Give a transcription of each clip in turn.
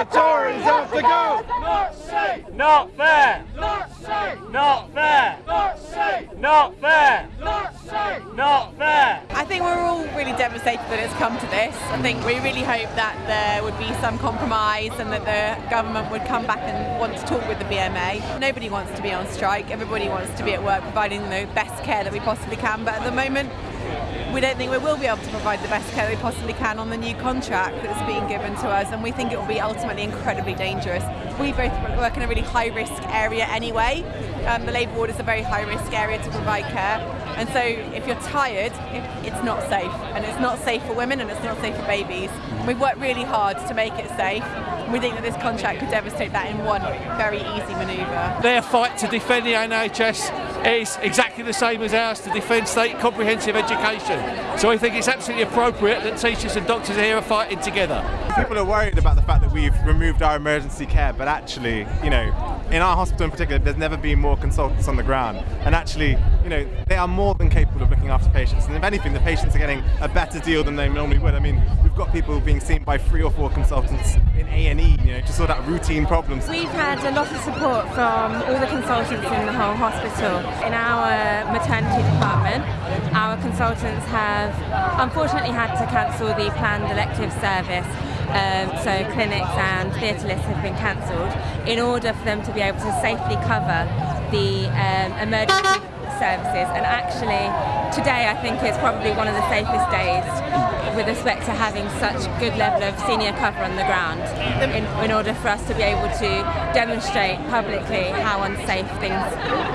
the Tories have to go! Not safe! Not fair! Not safe! Not fair! Not safe! Not fair! Not safe! Not fair! I think we're all really devastated that it's come to this. I think we really hope that there would be some compromise and that the government would come back and want to talk with the BMA. Nobody wants to be on strike, everybody wants to be at work providing the best care that we possibly can, but at the moment we don't think we will be able to provide the best care we possibly can on the new contract that's being given to us and we think it will be ultimately incredibly dangerous. We both work in a really high risk area anyway. Um, the labour ward is a very high risk area to provide care and so if you're tired it's not safe and it's not safe for women and it's not safe for babies. We've worked really hard to make it safe we think that this contract could devastate that in one very easy manoeuvre. Their fight to defend the NHS is exactly the same as ours to defend state comprehensive education. So I think it's absolutely appropriate that teachers and doctors here are fighting together. People are worried about the fact that we've removed our emergency care, but actually, you know, in our hospital in particular, there's never been more consultants on the ground. And actually, you know, they are more than capable of looking after patients. And if anything, the patients are getting a better deal than they normally would. I mean, we've got people being seen by three or four consultants in A&E, you know, to sort out routine problems. We've had a lot of support from all the consultants in the whole hospital. In our maternity department, our consultants have unfortunately had to cancel the planned elective service um, so clinics and theatre lists have been cancelled in order for them to be able to safely cover the um, emergency services and actually today I think is probably one of the safest days with respect to having such good level of senior cover on the ground in, in order for us to be able to demonstrate publicly how unsafe things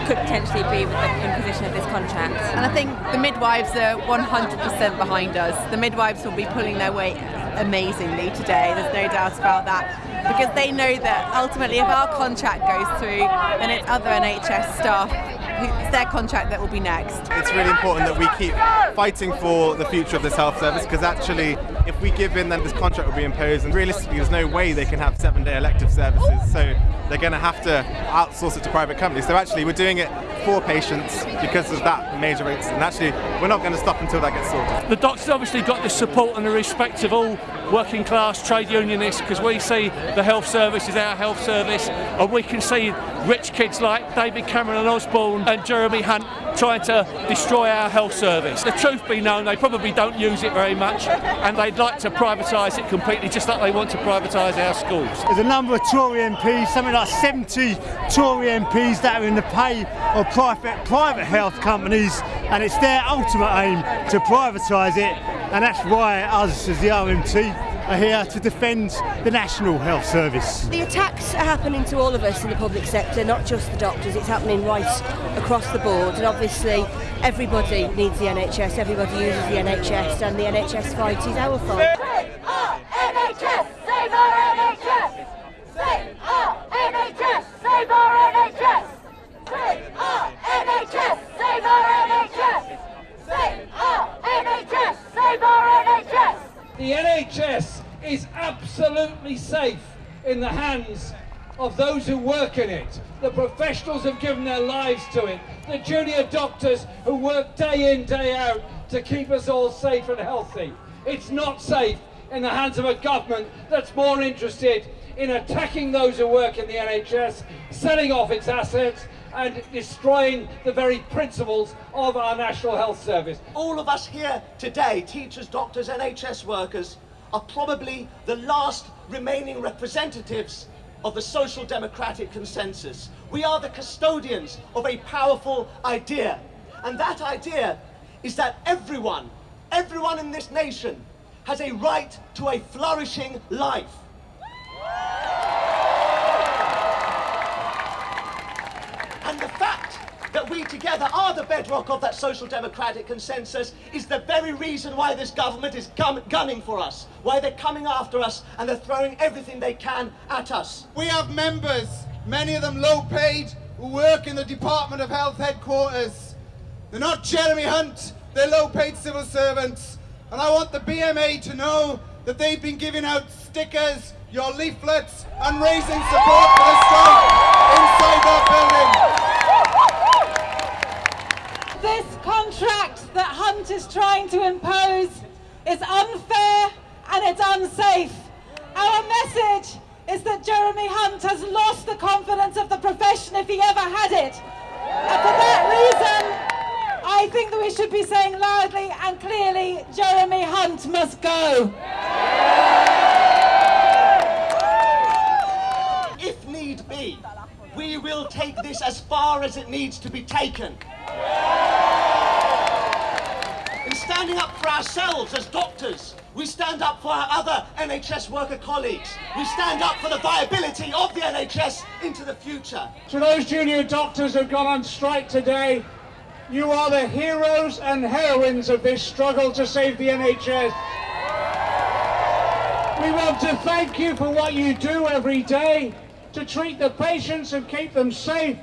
could potentially be with the imposition of this contract. And I think the midwives are 100% behind us. The midwives will be pulling their weight amazingly today, there's no doubt about that because they know that ultimately if our contract goes through then it's other NHS staff it's their contract that will be next. It's really important that we keep fighting for the future of this health service because actually if we give in then this contract will be imposed and realistically there's no way they can have seven day elective services so they're going to have to outsource it to private companies. So actually we're doing it for patients because of that major rates and actually we're not going to stop until that gets sorted. The doctors obviously got the support and the respect of all working class trade unionists because we see the health service is our health service and we can see rich kids like David Cameron and Osborne and Jeremy Hunt trying to destroy our health service. The truth be known, they probably don't use it very much and they'd like to privatise it completely just like they want to privatise our schools. There's a number of Tory MPs, something like 70 Tory MPs that are in the pay of private, private health companies and it's their ultimate aim to privatise it and that's why us as the RMT are here to defend the National Health Service. The attacks are happening to all of us in the public sector, not just the doctors, it's happening right across the board and obviously everybody needs the NHS, everybody uses the NHS and the NHS fight is our fight. Save our NHS! Save our NHS! Save our NHS! Save our NHS! Save our NHS! Save our NHS! Save our NHS! Save our NHS! The NHS is absolutely safe in the hands of those who work in it. The professionals have given their lives to it. The junior doctors who work day in, day out to keep us all safe and healthy. It's not safe in the hands of a government that's more interested in attacking those who work in the NHS, selling off its assets and destroying the very principles of our National Health Service. All of us here today, teachers, doctors, NHS workers, are probably the last remaining representatives of the social democratic consensus. We are the custodians of a powerful idea. And that idea is that everyone, everyone in this nation has a right to a flourishing life. That we together are the bedrock of that social democratic consensus is the very reason why this government is gun gunning for us, why they're coming after us and they're throwing everything they can at us. We have members, many of them low paid, who work in the Department of Health headquarters. They're not Jeremy Hunt, they're low paid civil servants. And I want the BMA to know that they've been giving out stickers, your leaflets, and raising support for the strike inside that building. This contract that Hunt is trying to impose is unfair and it's unsafe. Our message is that Jeremy Hunt has lost the confidence of the profession if he ever had it. And for that reason, I think that we should be saying loudly and clearly, Jeremy Hunt must go. If need be, we will take this as far as it needs to be taken. In standing up for ourselves as doctors, we stand up for our other NHS worker colleagues. We stand up for the viability of the NHS into the future. To those junior doctors who've gone on strike today, you are the heroes and heroines of this struggle to save the NHS. We want to thank you for what you do every day to treat the patients and keep them safe,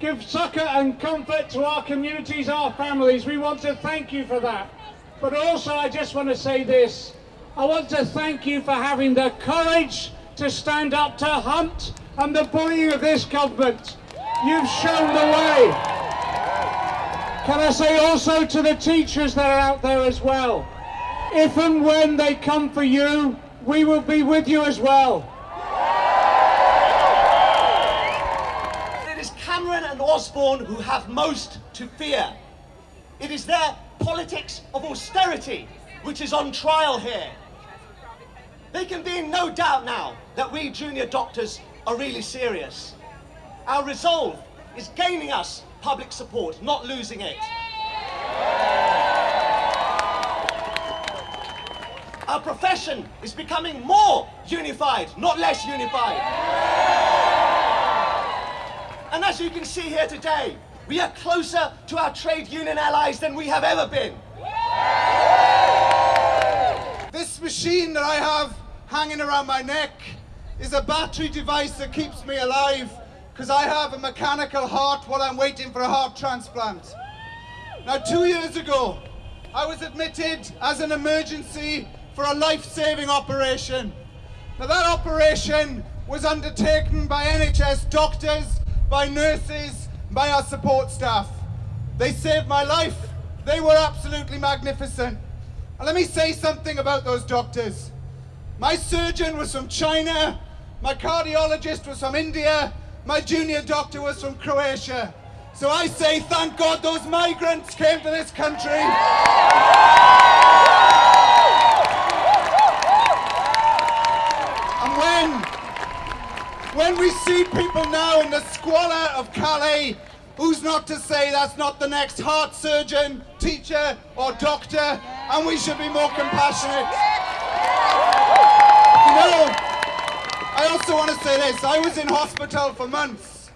give succour and comfort to our communities, our families. We want to thank you for that. But also I just want to say this. I want to thank you for having the courage to stand up to Hunt and the bullying of this government. You've shown the way. Can I say also to the teachers that are out there as well, if and when they come for you, we will be with you as well. Osborne who have most to fear. It is their politics of austerity which is on trial here. They can be in no doubt now that we junior doctors are really serious. Our resolve is gaining us public support, not losing it. Our profession is becoming more unified, not less unified. And as you can see here today, we are closer to our trade union allies than we have ever been. This machine that I have hanging around my neck is a battery device that keeps me alive because I have a mechanical heart while I'm waiting for a heart transplant. Now, two years ago, I was admitted as an emergency for a life-saving operation. Now, that operation was undertaken by NHS doctors, by nurses, by our support staff. They saved my life. They were absolutely magnificent. And let me say something about those doctors. My surgeon was from China, my cardiologist was from India, my junior doctor was from Croatia. So I say thank God those migrants came to this country. Squalor of Calais, who's not to say that's not the next heart surgeon, teacher or doctor, and we should be more compassionate. You know, I also want to say this. I was in hospital for months.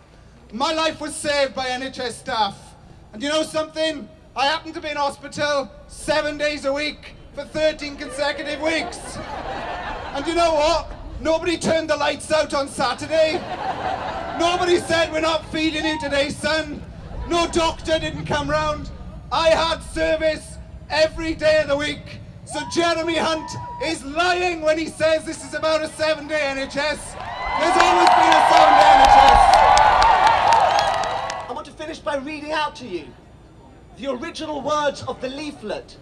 My life was saved by NHS staff. And you know something? I happened to be in hospital seven days a week for 13 consecutive weeks. And you know what? Nobody turned the lights out on Saturday. Nobody said we're not feeding you today, son. No doctor didn't come round. I had service every day of the week. So Jeremy Hunt is lying when he says this is about a seven-day NHS. There's always been a seven-day NHS. I want to finish by reading out to you the original words of the leaflet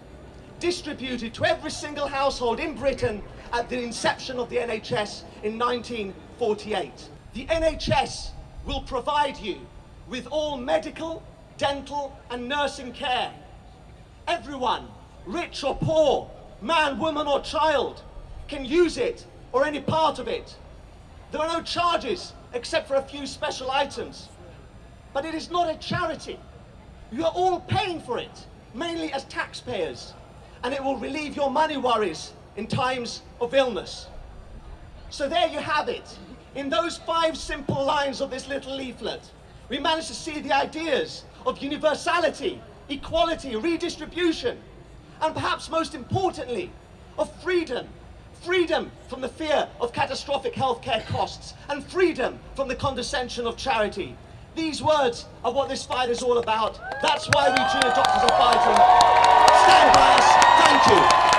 distributed to every single household in Britain at the inception of the NHS in 1948. The NHS will provide you with all medical, dental and nursing care. Everyone, rich or poor, man, woman or child, can use it or any part of it. There are no charges except for a few special items. But it is not a charity. You are all paying for it, mainly as taxpayers, and it will relieve your money worries in times of illness. So there you have it. In those five simple lines of this little leaflet, we managed to see the ideas of universality, equality, redistribution, and perhaps most importantly, of freedom. Freedom from the fear of catastrophic healthcare costs and freedom from the condescension of charity. These words are what this fight is all about. That's why we junior doctors are fighting. Stand by us. Thank you.